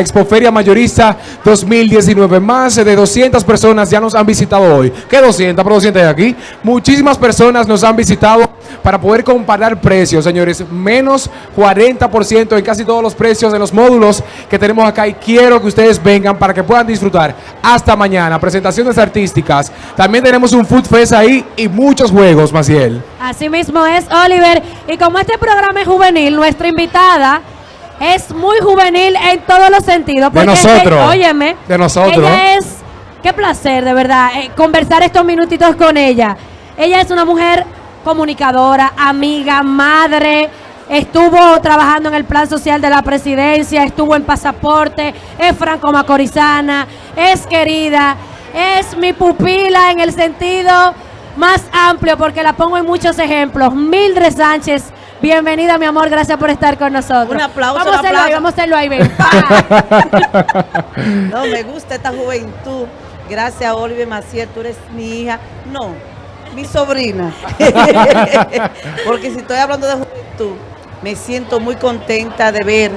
Expoferia Mayorista 2019. Más de 200 personas ya nos han visitado hoy. ¿Qué 200? Pero 200 de aquí. Muchísimas personas nos han visitado para poder comparar precios, señores. Menos 40% en casi todos los precios de los módulos que tenemos acá. Y quiero que ustedes vengan para que puedan disfrutar. Hasta mañana. Presentaciones artísticas. También tenemos un Food Fest ahí y muchos juegos, Maciel. Así mismo es, Oliver. Y como este programa es juvenil, nuestra invitada es muy juvenil en todos los sentidos. De porque nosotros. óyeme. De nosotros. Ella es, qué placer, de verdad, eh, conversar estos minutitos con ella. Ella es una mujer comunicadora, amiga, madre. Estuvo trabajando en el plan social de la presidencia, estuvo en pasaporte, es franco macorizana, es querida, es mi pupila en el sentido más amplio porque la pongo en muchos ejemplos. Mildred Sánchez, bienvenida mi amor, gracias por estar con nosotros. Un aplauso, Vamos a un hacerlo ahí, aplauso. vamos a hacerlo ahí, ven. No, me gusta esta juventud. Gracias, Oliver Maciel, tú eres mi hija. No, mi sobrina. Porque si estoy hablando de juventud, me siento muy contenta de ver,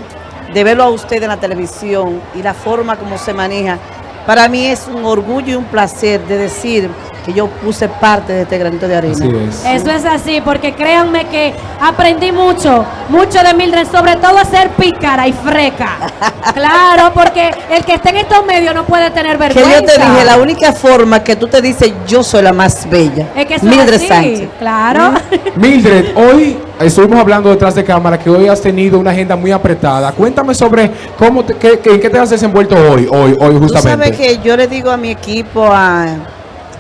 de verlo a usted en la televisión y la forma como se maneja. Para mí es un orgullo y un placer de decir que yo puse parte de este granito de arena. Así es. Eso es así, porque créanme que aprendí mucho, mucho de Mildred, sobre todo a ser pícara y freca. Claro, porque el que esté en estos medios no puede tener Que vergüenza. yo te dije, la única forma que tú te dices, yo soy la más bella. Es que Mildred así, Sánchez. Claro. Mildred, hoy estuvimos hablando detrás de cámara que hoy has tenido una agenda muy apretada. Cuéntame sobre cómo te- qué- qué- en qué te has desenvuelto hoy, hoy, hoy Tú justamente. sabes que yo le digo a mi equipo, a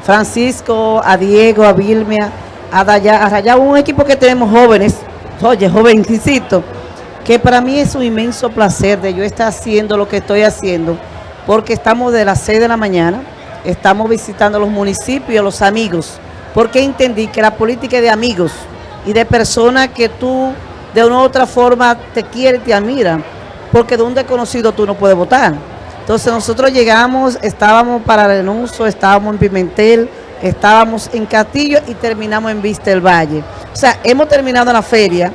Francisco, a Diego, a Vilmia, a Daya, a Raya, un equipo que tenemos jóvenes, oye, jovencito, que para mí es un inmenso placer de yo estar haciendo lo que estoy haciendo, porque estamos de las 6 de la mañana, estamos visitando los municipios, los amigos, porque entendí que la política es de amigos y de personas que tú de una u otra forma te quieren, te admiran, porque de un desconocido tú no puedes votar. Entonces nosotros llegamos, estábamos para Renuncio, estábamos en Pimentel, estábamos en Castillo y terminamos en Vista del Valle. O sea, hemos terminado la feria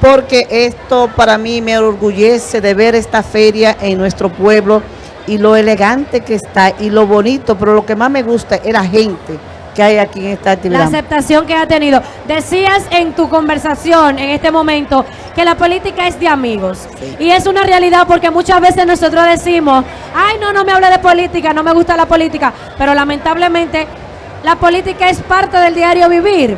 porque esto para mí me orgullece de ver esta feria en nuestro pueblo y lo elegante que está y lo bonito, pero lo que más me gusta es la gente que hay aquí en esta La actividad. aceptación que ha tenido. Decías en tu conversación en este momento que la política es de amigos. Y es una realidad porque muchas veces nosotros decimos, ay, no, no me hable de política, no me gusta la política. Pero lamentablemente la política es parte del diario vivir.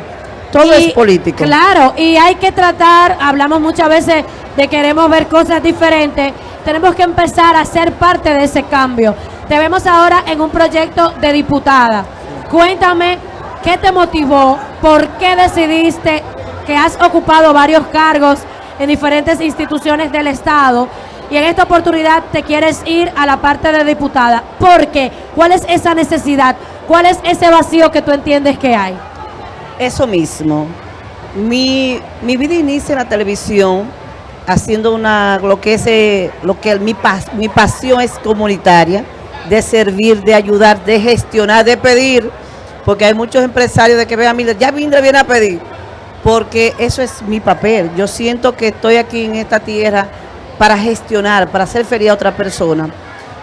Todo es político. Claro, y hay que tratar, hablamos muchas veces de queremos ver cosas diferentes. Tenemos que empezar a ser parte de ese cambio. Te vemos ahora en un proyecto de diputada. Cuéntame, ¿qué te motivó? ¿Por qué decidiste que has ocupado varios cargos en diferentes instituciones del Estado y en esta oportunidad te quieres ir a la parte de diputada? ¿Por qué? ¿Cuál es esa necesidad? ¿Cuál es ese vacío que tú entiendes que hay? Eso mismo. Mi, mi vida inicia en la televisión haciendo una lo que es eh, lo que mi pas- mi pasión es comunitaria, de servir, de ayudar, de gestionar, de pedir, porque hay muchos empresarios de que vean, mira, ya Mindre viene a pedir, porque eso es mi papel. Yo siento que estoy aquí en esta tierra para gestionar, para hacer feliz a otra persona.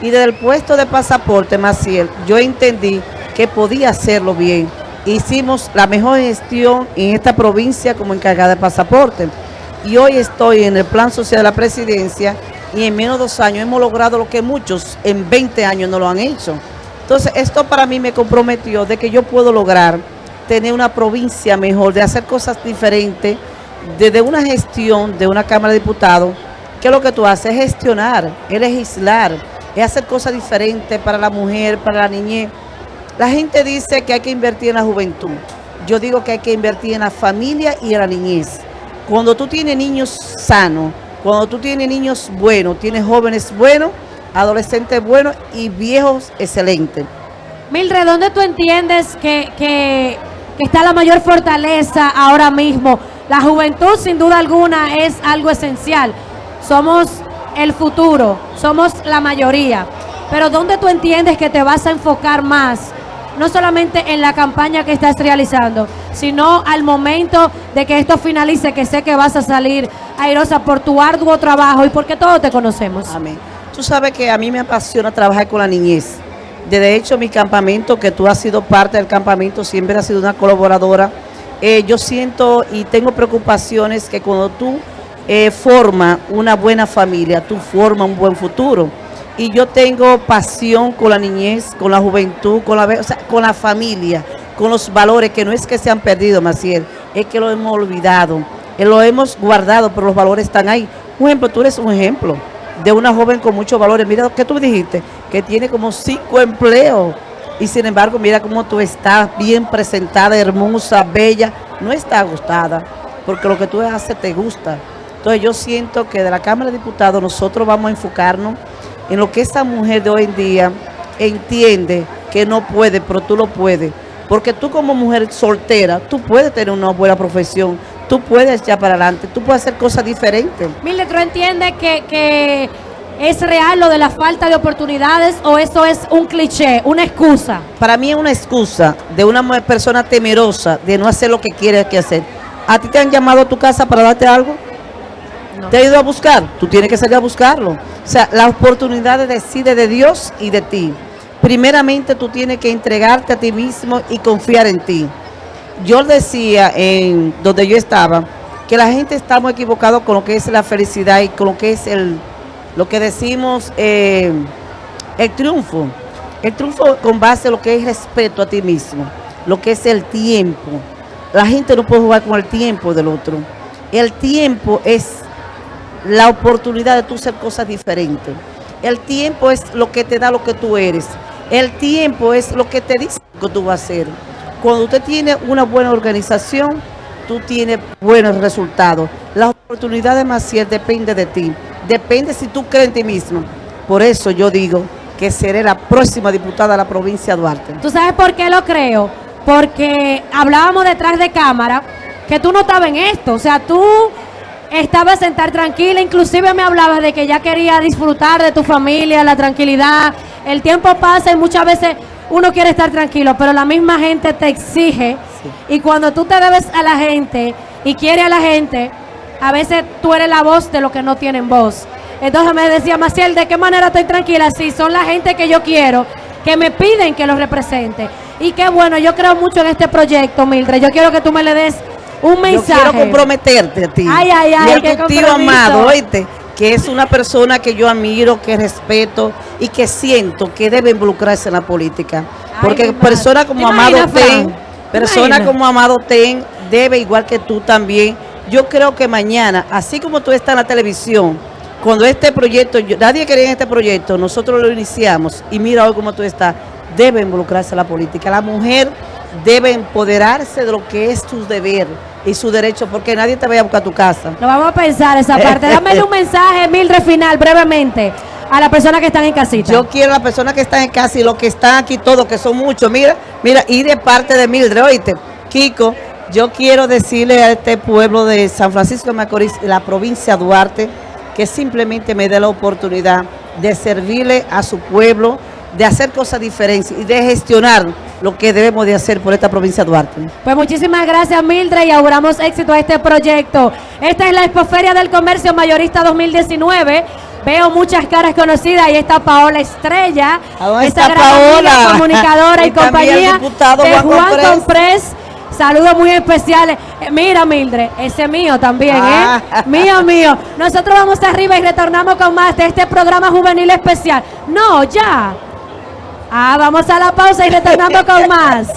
Y desde el puesto de pasaporte, Maciel, yo entendí que podía hacerlo bien. Hicimos la mejor gestión en esta provincia como encargada de pasaporte. Y hoy estoy en el plan social de la presidencia y en menos de dos años hemos logrado lo que muchos en 20 años no lo han hecho. Entonces, esto para mí me comprometió de que yo puedo lograr tener una provincia mejor, de hacer cosas diferentes, desde una gestión de una Cámara de Diputados, que lo que tú haces es gestionar, es legislar, es hacer cosas diferentes para la mujer, para la niñez. La gente dice que hay que invertir en la juventud. Yo digo que hay que invertir en la familia y en la niñez. Cuando tú tienes niños sanos, cuando tú tienes niños buenos, tienes jóvenes buenos, adolescentes buenos y viejos excelentes. Mildred, ¿dónde tú entiendes que, que- que está la mayor fortaleza ahora mismo? La juventud, sin duda alguna, es algo esencial. Somos el futuro, somos la mayoría. Pero ¿dónde tú entiendes que te vas a enfocar más? No solamente en la campaña que estás realizando, sino al momento de que esto finalice, que sé que vas a salir airosa por tu arduo trabajo y porque todos te conocemos. Amén. Tú sabes que a mí me apasiona trabajar con la niñez. De hecho, mi campamento, que tú has sido parte del campamento, siempre has sido una colaboradora. Eh, yo siento y tengo preocupaciones que cuando tú eh, formas una buena familia, tú formas un buen futuro. Y yo tengo pasión con la niñez, con la juventud, con la, o sea, con la familia, con los valores, que no es que se han perdido, Maciel, es que lo hemos olvidado, lo hemos guardado, pero los valores están ahí. Un ejemplo, tú eres un ejemplo de una joven con muchos valores. Mira lo que tú dijiste, que tiene como cinco empleos. Y sin embargo, mira cómo tú estás bien presentada, hermosa, bella. No está gustada, porque lo que tú haces te gusta. Entonces yo siento que de la Cámara de Diputados nosotros vamos a enfocarnos en lo que esta mujer de hoy en día entiende que no puede, pero tú lo puedes. Porque tú como mujer soltera, tú puedes tener una buena profesión, tú puedes echar para adelante, tú puedes hacer cosas diferentes. Mildred, ¿tú entiendes que, que es real lo de la falta de oportunidades o eso es un cliché, una excusa? Para mí es una excusa de una persona temerosa de no hacer lo que quiere que hacer. ¿A ti te han llamado a tu casa para darte algo? ¿Te ha ido a buscar? Tú tienes que salir a buscarlo. O sea, la oportunidad decide de Dios y de ti. Primeramente tú tienes que entregarte a ti mismo y confiar en ti. Yo decía en donde yo estaba que la gente está muy equivocado con lo que es la felicidad y con lo que es el lo que decimos eh, el triunfo. El triunfo con base a lo que es respeto a ti mismo, lo que es el tiempo. La gente no puede jugar con el tiempo del otro. El tiempo es la oportunidad de tú hacer cosas diferentes. El tiempo es lo que te da lo que tú eres. El tiempo es lo que te dice que tú vas a hacer. Cuando usted tiene una buena organización, tú tienes buenos resultados. La oportunidad de Maciel depende de ti. Depende si tú crees en ti mismo. Por eso yo digo que seré la próxima diputada de la provincia de Duarte. ¿Tú sabes por qué lo creo? Porque hablábamos detrás de cámara que tú no estabas en esto. O sea, tú estabas sentar tranquila, inclusive me hablabas de que ya quería disfrutar de tu familia, la tranquilidad. El tiempo pasa y muchas veces uno quiere estar tranquilo, pero la misma gente te exige. Y cuando tú te debes a la gente y quiere a la gente, a veces tú eres la voz de los que no tienen voz. Entonces me decía Maciel, ¿de qué manera estoy tranquila? Si son la gente que yo quiero, que me piden que los represente. Y qué bueno, yo creo mucho en este proyecto, Mildred. Yo quiero que tú me le des un Yo mensaje. quiero comprometerte a ti. Ay, ay, ay, Y tío compromiso. amado, oíste, que es una persona que yo admiro, que respeto y que siento que debe involucrarse en la política. Porque mi madre. persona como ¿Te Amado Ten, Fran? ¿Te persona imaginas? como Amado Ten, debe igual que tú también. Yo creo que mañana, así como tú estás en la televisión, cuando este proyecto, yo- nadie quería en este proyecto, nosotros lo iniciamos y mira hoy cómo tú estás, debe involucrarse en la política. La mujer debe empoderarse de lo que es su deber y su derecho, porque nadie te vaya a buscar a tu casa. Lo vamos a pensar esa parte. Dame un mensaje, Mildred, final, brevemente, a las personas que están en casita. Yo quiero a las personas que están en casa y los que están aquí todos, que son muchos, mira, mira, y de parte de Mildred, oíste, Kiko, yo quiero decirle a este pueblo de San Francisco de Macorís, la provincia de Duarte, que simplemente me dé la oportunidad de servirle a su pueblo, de hacer cosas diferentes y de gestionar lo que debemos de hacer por esta provincia de Duarte. Pues muchísimas gracias Mildred y auguramos éxito a este proyecto. Esta es la Expoferia del Comercio Mayorista 2019. Veo muchas caras conocidas. Ahí está Paola Estrella. ¿A dónde esta está gran amiga, Paola? comunicadora y, compañía diputado de Juan Juan Comprés. Comprés. Saludos muy especiales. Eh, mira, Mildred, ese mío también, Ah. ¿eh? Mío, mío. Nosotros vamos arriba y retornamos con más de este programa juvenil especial. No, ya. Ah, vamos a la pausa y retornamos con más.